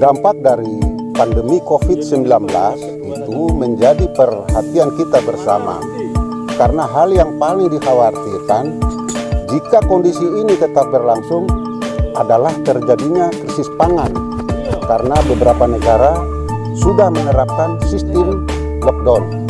Dampak dari pandemi COVID-19 itu menjadi perhatian kita bersama. Karena hal yang paling dikhawatirkan jika kondisi ini tetap berlangsung adalah terjadinya krisis pangan. Karena beberapa negara sudah menerapkan sistem lockdown.